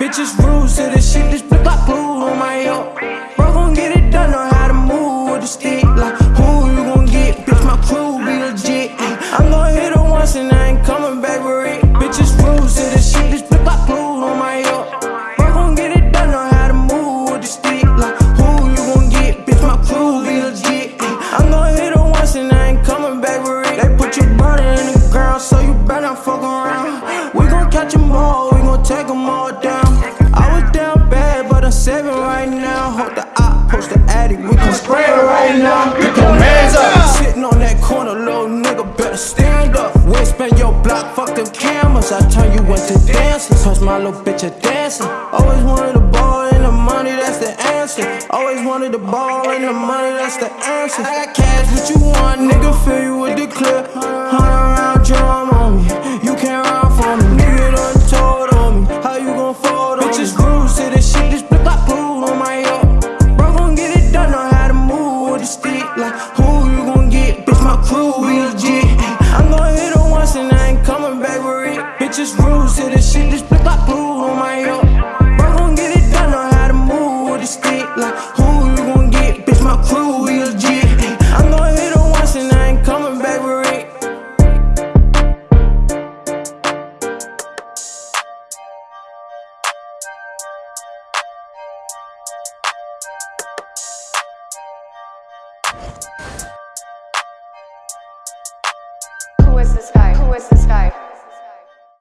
Bitches rules to the shit, this flip like blue on my yo. Bro, gon' get it done, know how to move with the stick. Like, who you gon' get? Bitch, my crew be legit. I'm gon' hit her once and I ain't coming back with it. Bitches rules to the shit, this flip like blue on my yo. Bro, gon' get it done, know how to move with the stick. Like, 7 right now. Hold the op, post the attic. We can spray it right now. Get your hands up. Sitting on that corner, little nigga, better stand up. We Wispin' your block, fuck them cameras. I turn you into dancers. Cause my little bitch a dancer. Always wanted a ball and the money, that's the answer. Always wanted the ball and the money, that's the answer. I got cash, what you want, nigga? Fill you with the clip. Huh? The stick. Like, who you gon' get? Bitch, my crew be legit. I'm gon' hit her once and I ain't coming back with it. Bitches rules to the shit, this flip like blue on my Who is this guy? Who is this guy?